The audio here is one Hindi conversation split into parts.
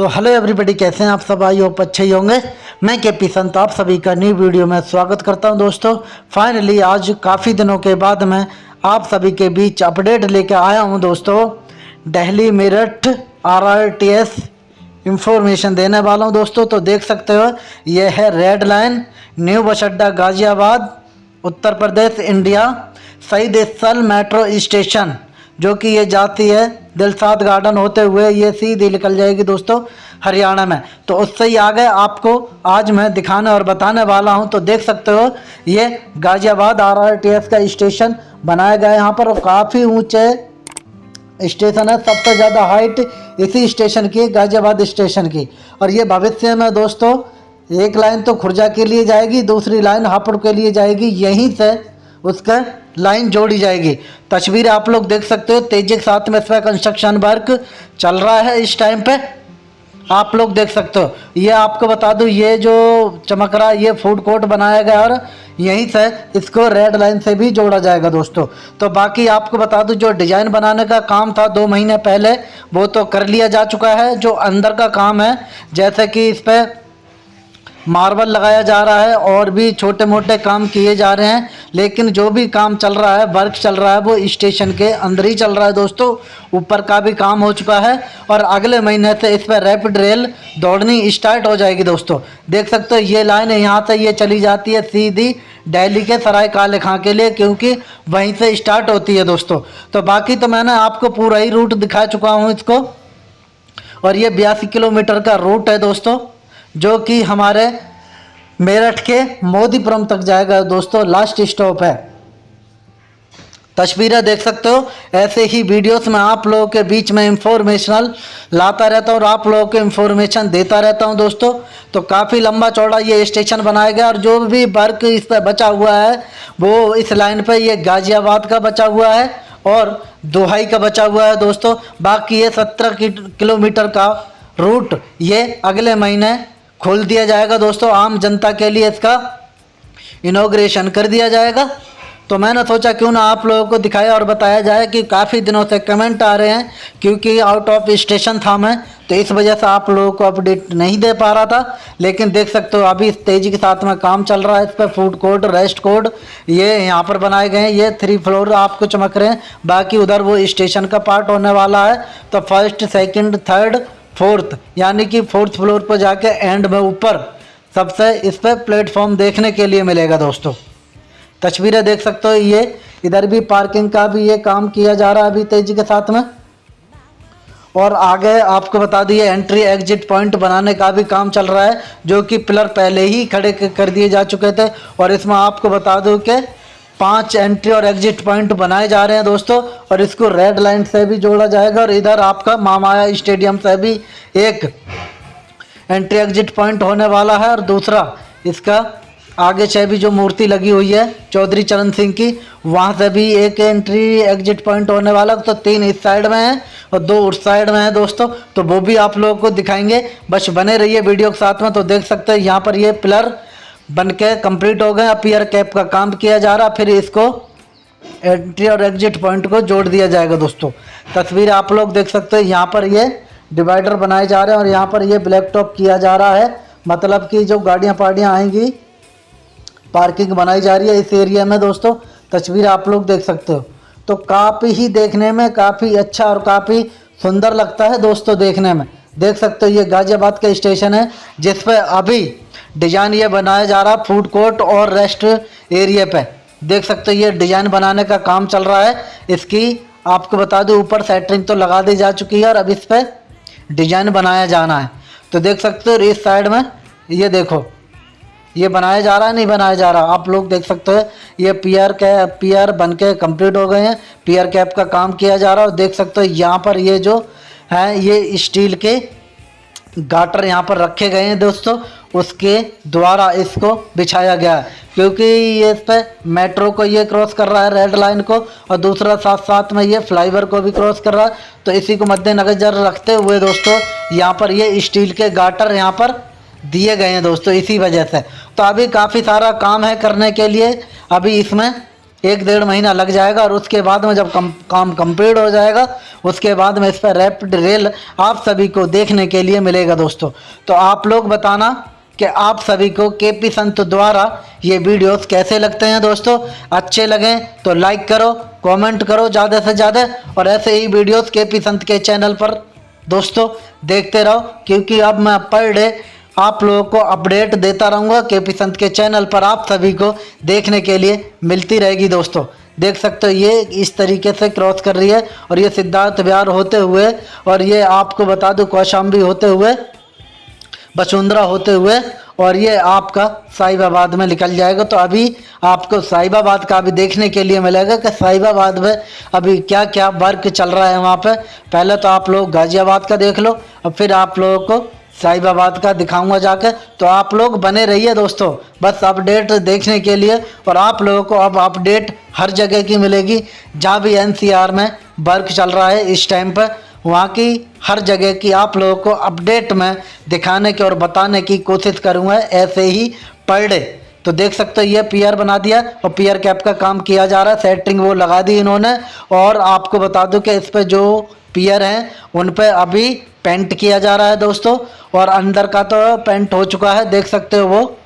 सो हेलो एवरीबडी कैसे हैं आप सब? आई होप अच्छे ही होंगे। मैं के पी संत, आप सभी का न्यू वीडियो में स्वागत करता हूँ दोस्तों। फाइनली आज काफ़ी दिनों के बाद मैं आप सभी के बीच अपडेट लेके आया हूँ दोस्तों। Delhi Meerut R R T S information देने वाला हूँ दोस्तों। तो देख सकते हो यह है रेड लाइन न्यू बस अड्डा गाज़ियाबाद उत्तर प्रदेश इंडिया सईद मेट्रो स्टेशन जो कि ये जाती है दिलसाद गार्डन होते हुए ये सीधी निकल जाएगी दोस्तों हरियाणा में। तो उससे ही आगे आपको आज मैं दिखाने और बताने वाला हूँ। तो देख सकते हो, ये गाज़ियाबाद आरआरटीएस का स्टेशन बनाया गया है। यहाँ पर काफ़ी ऊँचे स्टेशन है, सबसे ज़्यादा हाइट इसी स्टेशन की, गाज़ियाबाद स्टेशन की। और ये भविष्य में दोस्तों, एक लाइन तो खुर्जा के लिए जाएगी, दूसरी लाइन हापुड़ के लिए जाएगी, यहीं से उसका लाइन जोड़ी जाएगी। तस्वीर आप लोग देख सकते हो, तेज़ी के साथ में इस पर कंस्ट्रक्शन वर्क चल रहा है। इस टाइम पे आप लोग देख सकते हो। ये आपको बता दूँ, ये जो चमक रहा है, ये फ़ूड कोर्ट बनाया गया और यहीं से इसको रेड लाइन से भी जोड़ा जाएगा दोस्तों। तो बाकी आपको बता दूँ, जो डिज़ाइन बनाने का काम था दो महीने पहले, वो तो कर लिया जा चुका है। जो अंदर का काम है, जैसे कि इस पर मार्बल लगाया जा रहा है और भी छोटे मोटे काम किए जा रहे हैं, लेकिन जो भी काम चल रहा है, वर्क चल रहा है, वो स्टेशन के अंदर ही चल रहा है दोस्तों। ऊपर का भी काम हो चुका है और अगले महीने से इस पर रैपिड रेल दौड़नी स्टार्ट हो जाएगी दोस्तों। देख सकते हो, ये लाइन यहाँ से ये चली जाती है सीधी डेली के सराय काले खां के लिए, क्योंकि वहीं से स्टार्ट होती है दोस्तों। तो बाकी तो मैंने आपको पूरा ही रूट दिखा चुका हूँ इसको। और ये बयासी किलोमीटर का रूट है दोस्तों। जो कि हमारे मेरठ के मोदीपुरम तक जाएगा। दोस्तों लास्ट स्टॉप है। तस्वीरें देख सकते हो। ऐसे ही वीडियोस में आप लोगों के बीच में इंफॉर्मेशनल लाता रहता हूँ और आप लोगों को इन्फॉर्मेशन देता रहता हूँ, दोस्तों। तो काफ़ी लंबा चौड़ा ये स्टेशन बनाया गया और जो भी वर्क इस पर बचा हुआ है, वो इस लाइन पर ये गाज़ियाबाद का बचा हुआ है और दोहाई का बचा हुआ है, दोस्तों। बाकी ये सत्रह किलोमीटर का रूट ये अगले महीने खोल दिया जाएगा दोस्तों, आम जनता के लिए इसका इनोग्रेशन कर दिया जाएगा। तो मैंने सोचा क्यों ना आप लोगों को दिखाया और बताया जाए कि काफ़ी दिनों से कमेंट आ रहे हैं, क्योंकि आउट ऑफ़ स्टेशन था मैं तो इस वजह से आप लोगों को अपडेट नहीं दे पा रहा था। लेकिन देख सकते हो, अभी तेज़ी के साथ में काम चल रहा है, इस पर फ़ूड कोर्ट रेस्ट कोर्ट ये यहाँ पर बनाए गए हैं, ये थ्री फ्लोर आपको चमक रहे हैं, बाकी उधर वो स्टेशन का पार्ट होने वाला है। तो फ़र्स्ट सेकेंड थर्ड फोर्थ, यानी कि फोर्थ फ्लोर पर जाके एंड में ऊपर, सबसे इस पर प्लेटफॉर्म देखने के लिए मिलेगा दोस्तों। तस्वीरें देख सकते हो ये, इधर भी पार्किंग का भी ये काम किया जा रहा है अभी तेज़ी के साथ में। और आगे आपको बता दिए एंट्री एग्जिट पॉइंट बनाने का भी काम चल रहा है, जो कि पिलर पहले ही खड़े कर दिए जा चुके थे। और इसमें आपको बता दूँ कि पाँच एंट्री और एग्जिट पॉइंट बनाए जा रहे हैं दोस्तों, और इसको रेड लाइन से भी जोड़ा जाएगा, और इधर आपका मामाया स्टेडियम से भी एक एंट्री एग्जिट पॉइंट होने वाला है, और दूसरा इसका आगे से भी जो मूर्ति लगी हुई है, चौधरी चरण सिंह की, वहाँ से भी एक एंट्री एग्जिट पॉइंट होने वाला तो तीन इस साइड में है, और दो उस साइड में है दोस्तों तो वो भी आप लोगों को दिखाएँगे। बस बने रहिए वीडियो के साथ में तो देख सकते हैं, यहाँ पर ये पिलर बन के कंप्लीट हो गए, अब पियर कैप का काम किया जा रहा, फिर इसको एंट्री और एग्जिट पॉइंट को जोड़ दिया जाएगा दोस्तों। तस्वीर आप लोग देख सकते हैं, यहाँ पर ये डिवाइडर बनाए जा रहे हैं और यहाँ पर ये ब्लैक टॉप किया जा रहा है। मतलब कि जो गाड़ियाँ पाड़ियाँ आएँगी पार्किंग बनाई जा रही है इस एरिया में दोस्तों। तस्वीर आप लोग देख सकते हो। तो काफ़ी ही देखने में काफ़ी अच्छा और काफ़ी सुंदर लगता है दोस्तों देखने में। देख सकते हो, ये गाज़ियाबाद का स्टेशन है, जिस पर अभी डिज़ाइन ये बनाया जा रहा है फ़ूड कोर्ट और रेस्ट एरिया पे। देख सकते हो, ये डिज़ाइन बनाने का काम चल रहा है। इसकी आपको बता दूँ, ऊपर सेटरिंग तो लगा दी जा चुकी है और अब इस पर डिज़ाइन बनाया जाना है। तो देख सकते हो, इस साइड में, ये देखो, ये बनाया जा रहा है, नहीं बनाया जा रहा? आप लोग देख सकते हो, ये पी आर कै के पीआर बन के कंप्लीट हो गए हैं। पी आर कैप का काम किया जा रहा है और देख सकते हो, यहाँ पर ये जो है, ये स्टील के गाटर यहाँ पर रखे गए हैं दोस्तों। उसके द्वारा इसको बिछाया गया। है क्योंकि ये इस पर मेट्रो को ये क्रॉस कर रहा है रेड लाइन को और दूसरा साथ साथ में ये फ्लाईवर को भी क्रॉस कर रहा है। तो इसी को मद्देनजर रखते हुए दोस्तों यहाँ पर ये स्टील के गाटर यहाँ पर दिए गए हैं दोस्तों इसी वजह से। तो अभी काफ़ी सारा काम है करने के लिए। अभी इसमें एक डेढ़ महीना लग जाएगा और उसके बाद में जब कम, काम कंप्लीट हो जाएगा उसके बाद में इस पर रैपिड रेल आप सभी को देखने के लिए मिलेगा दोस्तों। तो आप लोग बताना कि आप सभी को के पी संत द्वारा ये वीडियोस कैसे लगते हैं दोस्तों? अच्छे लगें तो लाइक करो कमेंट करो ज़्यादा से ज़्यादा और ऐसे ही वीडियोस के पी संत के चैनल पर। दोस्तों, देखते रहो, क्योंकि अब मैं पर डे आप लोगों को अपडेट देता रहूँगा के पी संत के चैनल पर आप सभी को देखने के लिए मिलती रहेगी दोस्तों। देख सकते हो, ये इस तरीके से क्रॉस कर रही है और ये सिद्धार्थ बिहार होते हुए और ये आपको बता दूँ, कौशाम्बी होते हुए बसुंधरा होते हुए और ये आपका साहिबाबाद में निकल जाएगा। तो अभी आपको साहिबाबाद का अभी देखने के लिए मिलेगा कि साहिबाबाद में अभी क्या क्या वर्क चल रहा है वहाँ पे। पहले तो आप लोग गाज़ियाबाद का देख लो और फिर आप लोगों को साहिबाबाद का दिखाऊँगा जाकर। तो आप लोग बने रहिए दोस्तों, बस अपडेट देखने के लिए और आप लोगों को अब अपडेट हर जगह की मिलेगी। जहाँ भी एनसीआर में वर्क चल रहा है इस टाइम पर वहाँ की हर जगह की आप लोगों को अपडेट में दिखाने की और बताने की कोशिश करूँगा, ऐसे ही पर डे तो देख सकते हो, ये पीआर बना दिया और पीआर कैप का काम किया जा रहा है सेटिंग वो लगा दी इन्होंने। और आपको बता दूँ कि इस पर जो पीआर हैं, उन पर अभी पेंट किया जा रहा है दोस्तों। और अंदर का तो पेंट हो चुका है, देख सकते हो वो।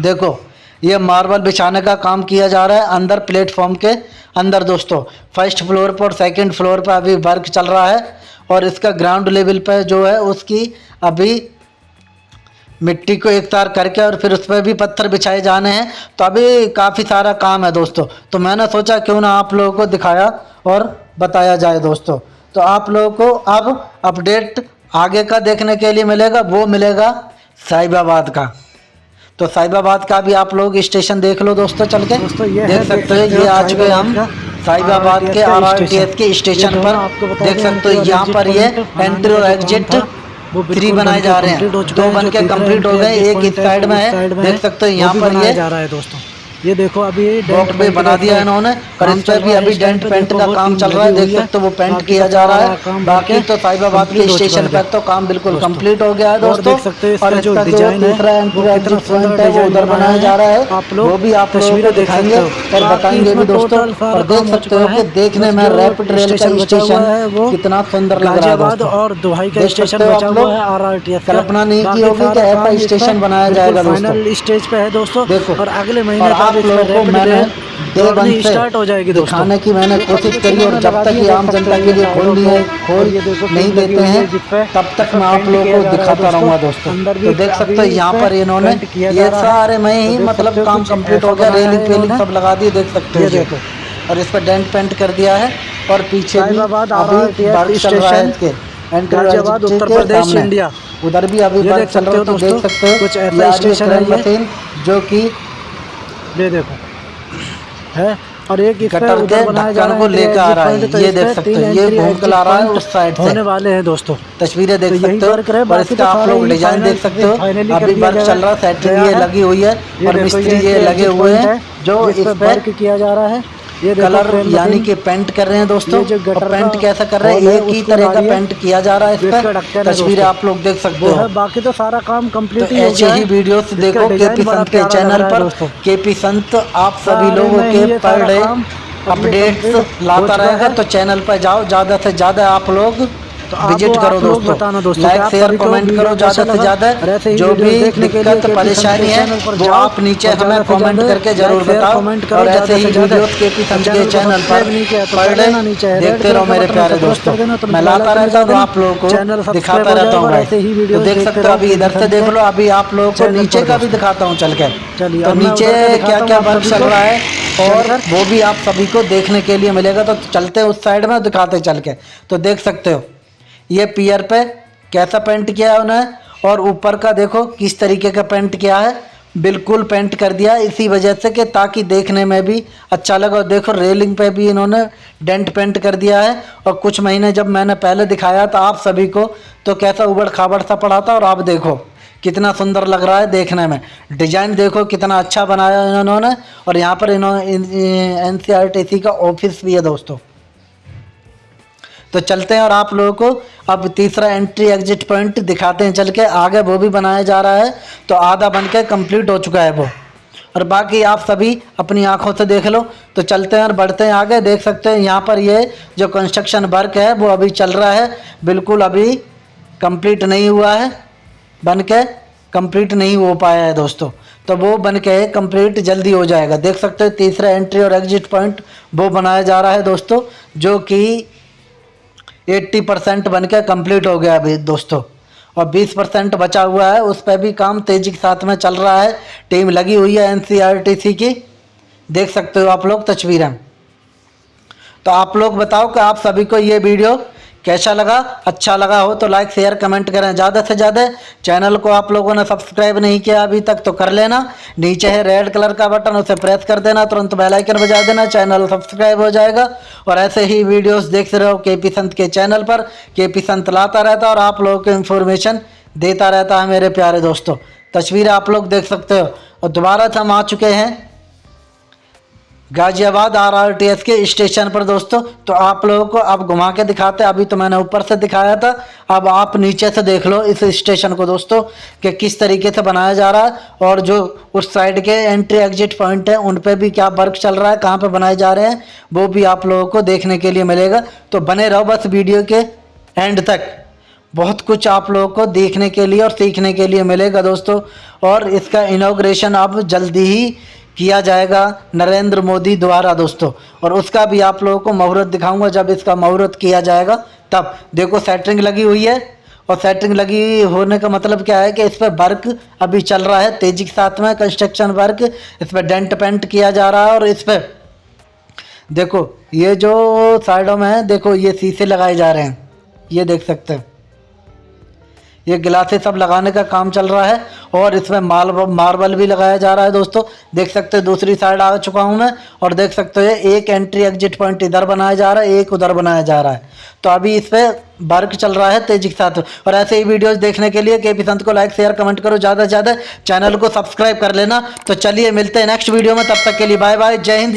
देखो। ये मार्बल बिछाने का काम किया जा रहा है अंदर प्लेटफॉर्म के अंदर दोस्तों। फ़र्स्ट फ्लोर पर और सेकेंड फ्लोर पर अभी वर्क चल रहा है और इसका ग्राउंड लेवल पर जो है उसकी अभी मिट्टी को एक तार करके और फिर उस पर भी पत्थर बिछाए जाने हैं। तो अभी काफ़ी सारा काम है दोस्तों। तो मैंने सोचा क्यों ना आप लोगों को दिखाया और बताया जाए दोस्तों। तो आप लोगों को अब अपडेट आगे का देखने के लिए मिलेगा, वो मिलेगा साहिबाबाद का। तो साहिबाबाद का भी आप लोग स्टेशन देख लो दोस्तों चल के। दोस्तों ये देख सकते हो ये आ चुके हम। साहिबाबाद के आर आर टी एस के स्टेशन पर। देख सकते हो यहाँ पर ये एंट्री और एग्जिट थ्री बनाए जा रहे हैं। दो बन के कंप्लीट हो गए एक इस साइड में है। देख सकते हो यहाँ पर ये जा रहा है दोस्तों। ये देखो अभी डॉट पे बना दिया है इन्होंने। और इस पर भी अभी डेंट पेंट का काम चल रहा है देख सकते हो वो पेंट किया जा रहा है। बाकी तो साहिबाबाद के स्टेशन पर तो काम बिल्कुल कंप्लीट हो गया है दोस्तों। देख और जो डिज़ाइन है, एग्जिट सुंदर है वो उधर बनाया जा रहा है। आप लोग वो भी आप तस्वीरें दिखाएँगे और बताएँगे भी दोस्तों। और देख सकते हो कि देखने में रैपिड रेल का स्टेशन कितना सुंदर लग रहा है और दुहाई का स्टेशन बचा हुआ है आरआरटीएस कल्पना नहीं की होगी कि ऐसा स्टेशन बनाया जाएगा दोस्तों स्टेज पे है दोस्तों। देखो और अगले महीने आप लोगों को मैंने से स्टार्ट हो जाएगी दिखाने की मैंने कोशिश करी और जब तक ये आम जनता के लिए खोल नहीं है खोल नहीं देते हैं तब तक मैं आप लोगों को दिखाता रहूँगा दोस्तों। तो देख सकते हो यहाँ पर इन्होंने ये सारे में ही मतलब काम कंप्लीट हो गया रेलिंग पेलिंग सब लगा दिए देख सकते हो। देखो। और इस पर डेंट पेंट कर दिया है और पीछे भी अभी चल रहा है इसके। Entry Ghaziabad, Uttar Pradesh, India. उधर भी अभी देख चल सकते रहा हो तो देख सकते हो। कुछ स्टेशन है जो कि ये देखो। है? और एक कटर के ढक्कन को लेकर आ रहा है। ये देख सकते हैं ये घूम entry, के ला रहा है उस साइड से। होने वाले हैं दोस्तों। तस्वीरें देख तो सकते हो और इसका आप लोग डिज़ाइन देख सकते हो। अभी वर्क चल रहा है सेटिंग ये लगी हुई है और मिस्त्री ये लगे हुए हैं जो इस पे पे किया जा रहा है। ये कलर यानी कि पेंट कर रहे हैं दोस्तों। और पेंट कैसा कर रहे हैं? एक ही तरह का पेंट किया जा रहा है इस पर। तस्वीरें आप लोग देख सकते हो। बाकी तो सारा काम कंप्लीट कंप्लीट ऐसे ही वीडियो देखो के पी संत के चैनल पर। के पी संत आप सभी लोगों के पर डे अपडेट्स लाता रहेगा तो चैनल पर जाओ। ज़्यादा से ज़्यादा आप लोग तो विज़िट करो दोस्तों। लाइक शेयर कमेंट करो ज़्यादा से ज़्यादा जो भी दिक्कत परेशानी है वो आप नीचे हमें कमेंट करके ज़रूर बताओ। कमेंट करो और ऐसे ही वीडियोस के चैनल पर तो पर डे देखते रहो मेरे प्यारे दोस्तों। तो मैं लाता रहता हूँ आप लोगों को दिखाता रहता हूँ भाई। तो देख सकते हो अभी इधर से देख लो अभी आप लोगों को नीचे का भी दिखाता हूँ चल के। तो नीचे क्या क्या वर्क चल रहा है और वो भी आप सभी को देखने के। लिए मिलेगा तो चलते उस साइड में दिखाते चल के तो देख सकते हो ये पियर पे कैसा पेंट किया है उन्हें और ऊपर का देखो किस तरीके का पेंट किया है। बिल्कुल पेंट कर दिया इसी वजह से कि ताकि देखने में भी अच्छा लगे। और देखो रेलिंग पे भी इन्होंने डेंट पेंट कर दिया है। और कुछ महीने जब मैंने पहले दिखाया था आप सभी को तो कैसा उबड़ खाबड़ सा पड़ा था। और आप देखो कितना सुंदर लग रहा है देखने में। डिज़ाइन देखो कितना अच्छा बनाया इन्होंने। और यहाँ पर इन्होंने एन सी का ऑफ़िस भी है दोस्तों। तो चलते हैं और आप लोगों को अब तीसरा एंट्री एग्जिट पॉइंट दिखाते हैं। चल के आगे वो भी बनाया जा रहा है। तो आधा बन के कंप्लीट हो चुका है वो। और बाकी आप सभी अपनी आँखों से देख लो। तो चलते हैं और बढ़ते हैं आगे। देख सकते हैं यहाँ पर ये जो कंस्ट्रक्शन वर्क है, वो अभी चल रहा है। बिल्कुल अभी कंप्लीट नहीं हुआ है। बन के कंप्लीट नहीं हो पाया है दोस्तों। तो वो बन के कंप्लीट जल्दी हो जाएगा। देख सकते हैं तीसरा एंट्री और एग्जिट पॉइंट वो बनाया जा रहा है दोस्तों। जो कि 80 परसेंट बन के कंप्लीट हो गया अभी दोस्तों। और 20 परसेंट बचा हुआ है, उस पर भी काम तेज़ी के साथ में चल रहा है। टीम लगी हुई है एन की। देख सकते हो आप लोग तस्वीरें। तो आप लोग बताओ कि आप सभी को ये वीडियो कैसा लगा? अच्छा लगा हो तो लाइक शेयर कमेंट करें। ज़्यादा से ज़्यादा चैनल को आप लोगों ने सब्सक्राइब नहीं किया अभी तक तो कर लेना। नीचे है रेड कलर का बटन उसे प्रेस कर देना। तुरंत बेल आइकन बजा देना। चैनल सब्सक्राइब हो जाएगा। और ऐसे ही वीडियोस देखते रहो के पी संत के चैनल पर। के पी संत लाता रहता है और आप लोगों को इन्फॉर्मेशन देता रहता है मेरे प्यारे दोस्तों। तस्वीर आप लोग देख सकते हो। और दोबारा से हम आ चुके हैं। गाजियाबाद आरआरटीएस के स्टेशन पर दोस्तों तो आप लोगों को अब घुमा के दिखाते अभी तो मैंने ऊपर से दिखाया था। अब आप नीचे से देख लो इस स्टेशन को दोस्तों, कि किस तरीके से बनाया जा रहा है। और जो उस साइड के एंट्री एग्जिट पॉइंट है, उन पे भी क्या वर्क चल रहा है, कहाँ पे बनाए जा रहे हैं, वो भी आप लोगों को देखने के लिए मिलेगा। तो बने रहो बस वीडियो के एंड तक। बहुत कुछ आप लोगों को देखने के लिए और सीखने के लिए मिलेगा दोस्तों। और इसका इनाग्रेशन अब जल्दी ही किया जाएगा नरेंद्र मोदी द्वारा, दोस्तों। और उसका भी आप लोगों को मुहूर्त दिखाऊँगा, जब इसका मुहूर्त किया जाएगा, तब। देखो, सेटरिंग लगी हुई है, और सेटरिंग लगी होने का मतलब क्या है कि इस पर वर्क अभी चल रहा है, तेज़ी के साथ में कंस्ट्रक्शन वर्क, इस पर डेंट पेंट किया जा रहा है, और इस पर देखो, ये जो साइडों में है, देखो, ये शीशे लगाए जा रहे हैं, ये देख सकते हैं। ये गिलासे सब लगाने का काम चल रहा है और इसमें माल मार्बल भी लगाया जा रहा है दोस्तों। देख सकते हैं, दूसरी साइड आ चुका हूँ मैं और देख सकते हो एक एंट्री एग्जिट पॉइंट इधर बनाया जा रहा है, एक उधर बनाया जा रहा है। तो अभी इस पर वर्क चल रहा है तेज़ी के साथ और ऐसे ही वीडियोस देखने के लिए के पी को लाइक शेयर कमेंट करो ज़्यादा से ज़्यादा। चैनल को सब्सक्राइब कर लेना। तो चलिए मिलते हैं नेक्स्ट वीडियो में, तब तक के लिए बाय बाय जय हिंद